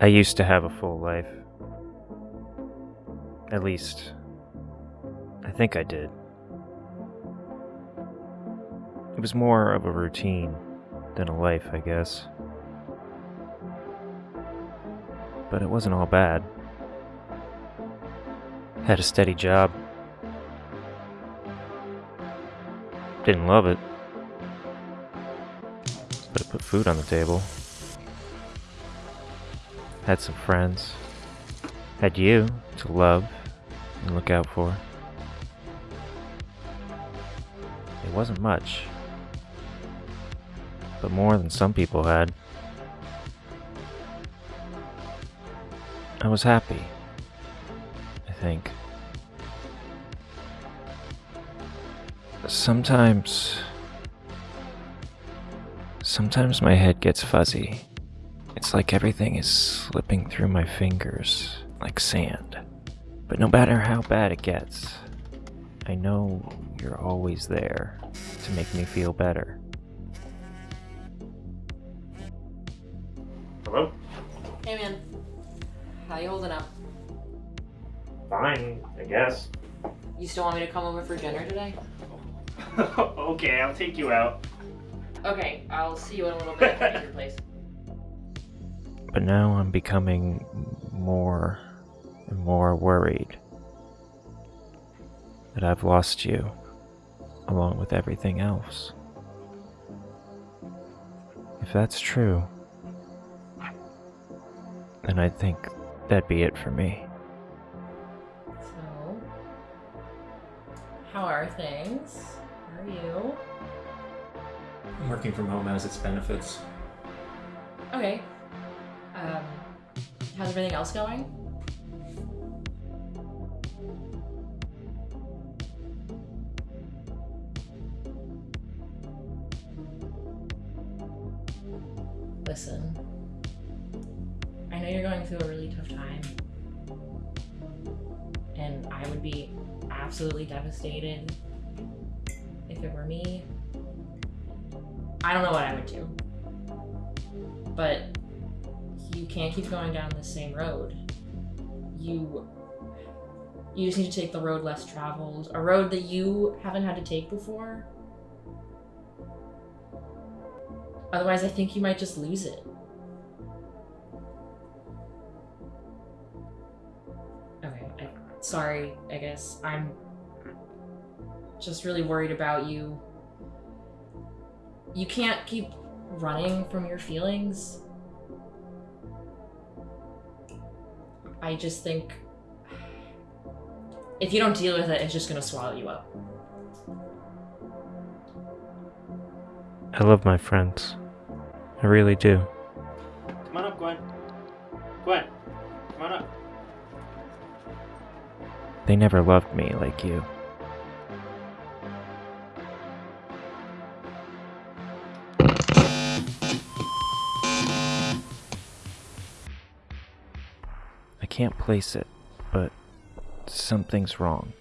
I used to have a full life. At least, I think I did. It was more of a routine than a life, I guess. But it wasn't all bad. Had a steady job. Didn't love it. But it put food on the table. Had some friends. Had you to love and look out for. It wasn't much, but more than some people had. I was happy, I think. Sometimes. Sometimes my head gets fuzzy. It's like everything is slipping through my fingers like sand. But no matter how bad it gets, I know you're always there to make me feel better. Hello? Hey man, how you holding up? Fine, I guess. You still want me to come over for dinner today? okay, I'll take you out. Okay, I'll see you in a little bit at your place. But now I'm becoming more and more worried that I've lost you along with everything else. If that's true, then I think that'd be it for me. So, how are things? How are you? I'm Working from home has its benefits. Okay. How's everything else going? Listen, I know you're going through a really tough time, and I would be absolutely devastated if it were me. I don't know what I would do, but you can't keep going down the same road. You you just need to take the road less traveled, a road that you haven't had to take before. Otherwise, I think you might just lose it. Okay, I, sorry, I guess. I'm just really worried about you. You can't keep running from your feelings. I just think if you don't deal with it, it's just gonna swallow you up. I love my friends. I really do. Come on up, Gwen. Gwen, come on up. They never loved me like you. Can't place it, but something's wrong.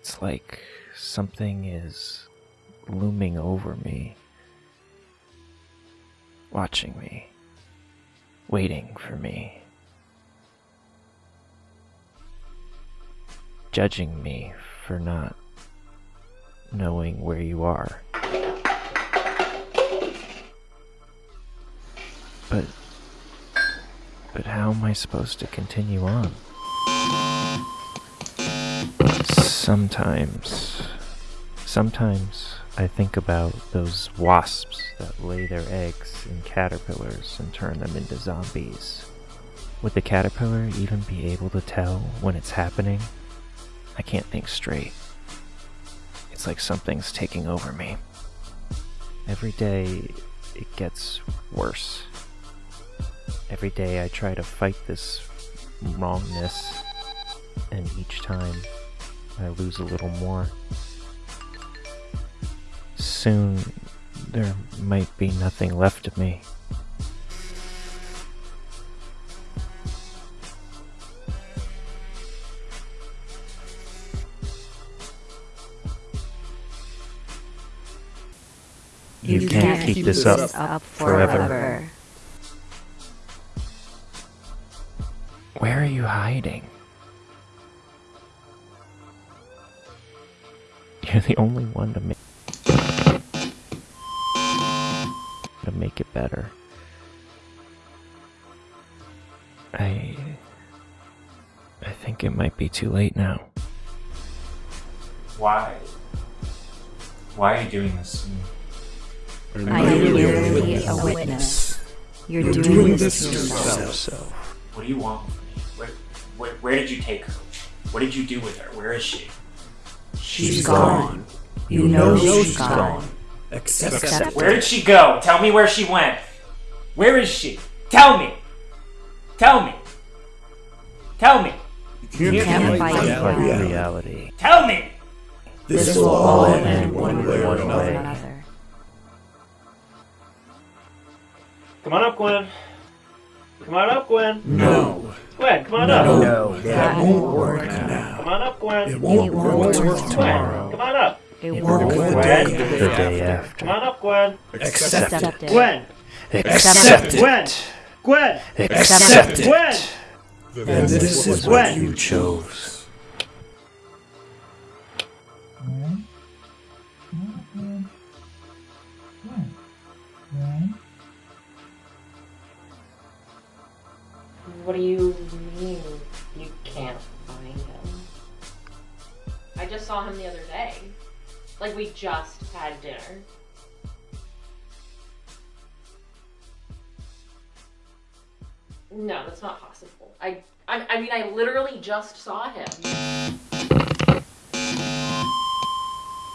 It's like something is looming over me, watching me, waiting for me, judging me for not knowing where you are. But but how am I supposed to continue on? Sometimes, sometimes I think about those wasps that lay their eggs in caterpillars and turn them into zombies. Would the caterpillar even be able to tell when it's happening? I can't think straight. It's like something's taking over me. Every day, it gets worse. Every day I try to fight this wrongness, and each time I lose a little more. Soon there might be nothing left of me. You, can't, keep, this up, up forever. forever. Where are you hiding? You're the only one to make to make it better. I I think it might be too late now. Why? Why are you doing this to me? I am merely a witness. You're doing this to yourself. So What do you want with me? Where, where, where did you take her? What did you do with her? Where is she? She's gone. You know she's gone. Except Where did she go? Tell me where she went. Where is she? Tell me. Tell me. Tell me. you can't can't fight fight reality. reality. Tell me. This will all end end one way or another. Another. Come on up, Gwen. Come on up, Gwen. No, Gwen, come on up. no, that won't work now. Come on up, Gwen. It won't It won't work work tomorrow. Gwen, come on up. It won't work. Gwen. day The day after. Come on up, Gwen. Accept it. Accept it. Gwen. Accept it. Gwen. Gwen. Accept Gwen. it. Then this is Gwen. what you chose. Mm-hmm. Mm-hmm. Mm-hmm. What do you mean you can't find him? I just saw him the other day. Like we just had dinner. No, that's not possible. I, I, I mean, I literally just saw him.